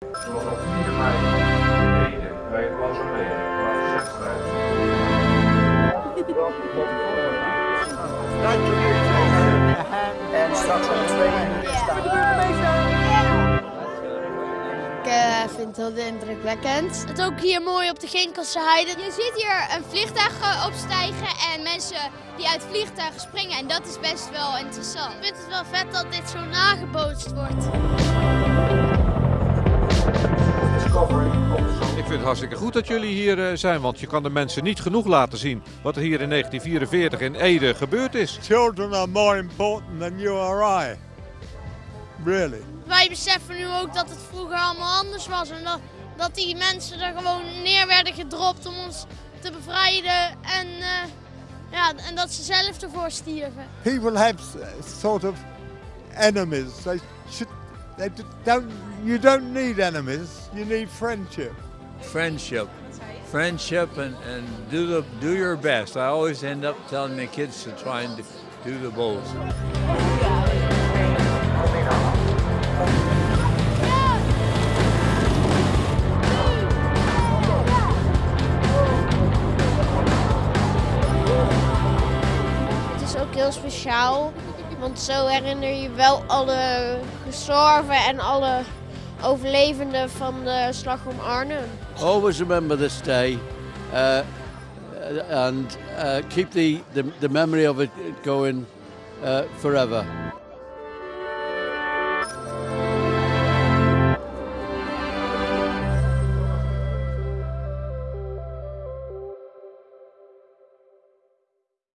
Zoals op 4 mei in Ede bij het Mausoleum, waar de verzetsstrijd En straks om twee uur staan Ik eh, vind het heel indrukwekkend. Het ook hier mooi op de Ginkelse heide. Je ziet hier een vliegtuig eh, opstijgen en mensen die uit vliegtuigen springen. En dat is best wel interessant. Ik vind het wel vet dat dit zo nagebootst wordt. Vind het hartstikke goed dat jullie hier eh, zijn, want je kan de mensen niet genoeg laten zien wat er hier in 1944 in Ede gebeurd is. Children are more important than you or I. Really. Wij beseffen nu ook dat het vroeger allemaal anders was. En dat, dat die mensen er gewoon neer werden gedropt om ons te bevrijden. En, eh, ja, en dat ze zelf ervoor stierven. People have s- sort of enemies. They should. They don't. You don't need enemies. You need friendship. Friendship. Friendship and, and do the do your best. I always end up telling my kids to try and do the ook heel speciaal, want zo herinner je wel alle gestorven en alle overlevenden van de slag om Arnhem. always remember this day uh, and uh, keep the, the, the memory of it going uh, forever.